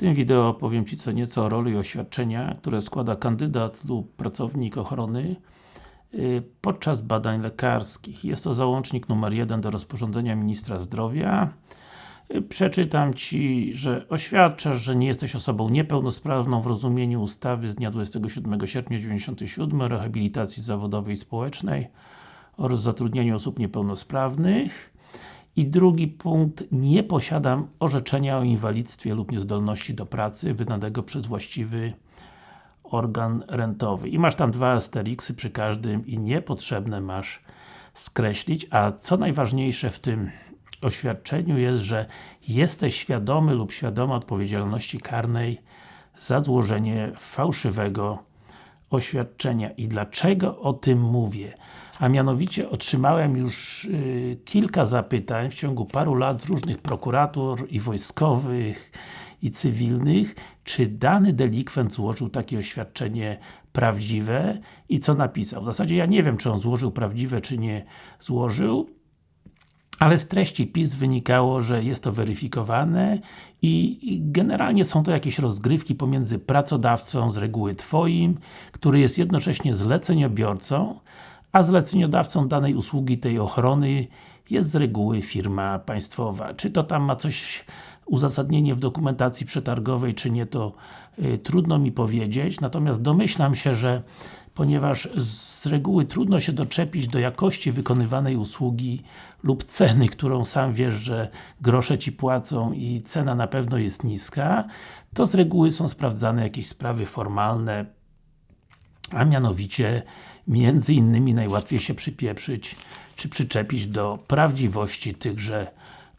tym wideo powiem Ci co nieco o roli oświadczenia, które składa kandydat lub pracownik ochrony y, podczas badań lekarskich. Jest to załącznik numer 1 do rozporządzenia Ministra Zdrowia. Y, przeczytam Ci, że oświadczasz, że nie jesteś osobą niepełnosprawną w rozumieniu ustawy z dnia 27 sierpnia 1997 o rehabilitacji zawodowej i społecznej oraz zatrudnianiu osób niepełnosprawnych i drugi punkt, nie posiadam orzeczenia o inwalidztwie lub niezdolności do pracy wydanego przez właściwy organ rentowy. I masz tam dwa asteriksy przy każdym i niepotrzebne masz skreślić, a co najważniejsze w tym oświadczeniu jest, że jesteś świadomy lub świadoma odpowiedzialności karnej za złożenie fałszywego oświadczenia. I dlaczego o tym mówię? A mianowicie otrzymałem już y, kilka zapytań w ciągu paru lat z różnych prokuratur i wojskowych i cywilnych, czy dany delikwent złożył takie oświadczenie prawdziwe i co napisał. W zasadzie ja nie wiem, czy on złożył prawdziwe, czy nie złożył, ale z treści PIS wynikało, że jest to weryfikowane i, generalnie są to jakieś rozgrywki pomiędzy pracodawcą z reguły Twoim, który jest jednocześnie zleceniobiorcą, a zleceniodawcą danej usługi, tej ochrony jest z reguły firma państwowa. Czy to tam ma coś uzasadnienie w dokumentacji przetargowej, czy nie, to y, trudno mi powiedzieć, natomiast domyślam się, że ponieważ z reguły trudno się doczepić do jakości wykonywanej usługi lub ceny, którą sam wiesz, że grosze Ci płacą i cena na pewno jest niska, to z reguły są sprawdzane jakieś sprawy formalne, a mianowicie między innymi najłatwiej się przypieprzyć czy przyczepić do prawdziwości tychże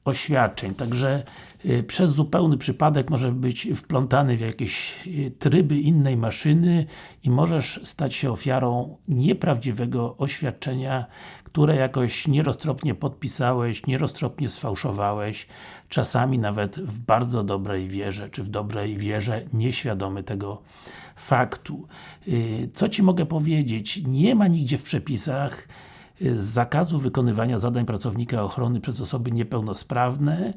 oświadczeń. Także y, przez zupełny przypadek może być wplątany w jakieś y, tryby innej maszyny i możesz stać się ofiarą nieprawdziwego oświadczenia, które jakoś nieroztropnie podpisałeś, nieroztropnie sfałszowałeś, czasami nawet w bardzo dobrej wierze, czy w dobrej wierze nieświadomy tego faktu. Y, co Ci mogę powiedzieć? Nie ma nigdzie w przepisach zakazu wykonywania zadań pracownika ochrony przez osoby niepełnosprawne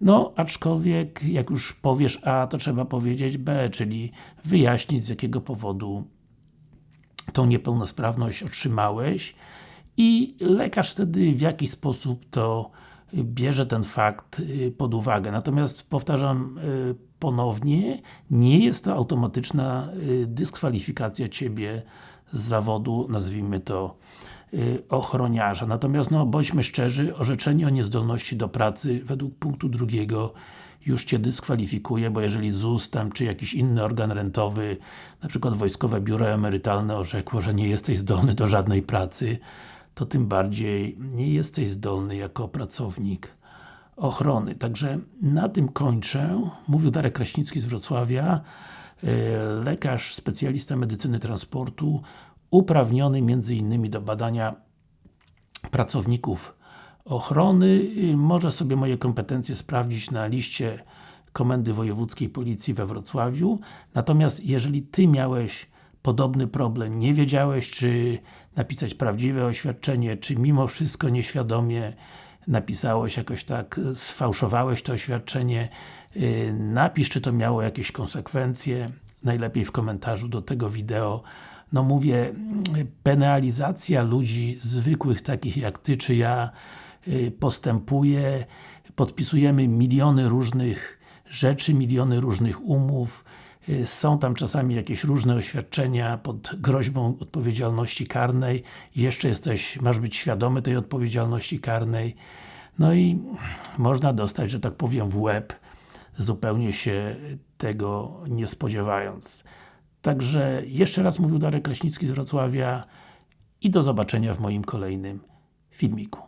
no, aczkolwiek, jak już powiesz A, to trzeba powiedzieć B, czyli wyjaśnić z jakiego powodu tą niepełnosprawność otrzymałeś i lekarz wtedy w jaki sposób to bierze ten fakt y, pod uwagę. Natomiast powtarzam y, ponownie, nie jest to automatyczna y, dyskwalifikacja Ciebie z zawodu, nazwijmy to Y, ochroniarza. Natomiast no, bądźmy szczerzy, orzeczenie o niezdolności do pracy według punktu drugiego już Cię dyskwalifikuje, bo jeżeli ZUS tam, czy jakiś inny organ rentowy, na przykład Wojskowe Biuro Emerytalne orzekło, że nie jesteś zdolny do żadnej pracy, to tym bardziej nie jesteś zdolny jako pracownik ochrony. Także na tym kończę. Mówił Darek Kraśnicki z Wrocławia, y, lekarz, specjalista medycyny transportu uprawniony innymi do badania pracowników ochrony. Może sobie moje kompetencje sprawdzić na liście Komendy Wojewódzkiej Policji we Wrocławiu. Natomiast jeżeli Ty miałeś podobny problem, nie wiedziałeś czy napisać prawdziwe oświadczenie, czy mimo wszystko nieświadomie napisałeś jakoś tak, sfałszowałeś to oświadczenie, y, napisz czy to miało jakieś konsekwencje, najlepiej w komentarzu do tego wideo no mówię, penalizacja ludzi zwykłych, takich jak Ty czy ja y, postępuje, podpisujemy miliony różnych rzeczy, miliony różnych umów, y, są tam czasami jakieś różne oświadczenia pod groźbą odpowiedzialności karnej. Jeszcze jesteś, masz być świadomy tej odpowiedzialności karnej. No i można dostać, że tak powiem, w łeb zupełnie się tego nie spodziewając. Także jeszcze raz mówił Darek Kraśnicki z Wrocławia i do zobaczenia w moim kolejnym filmiku.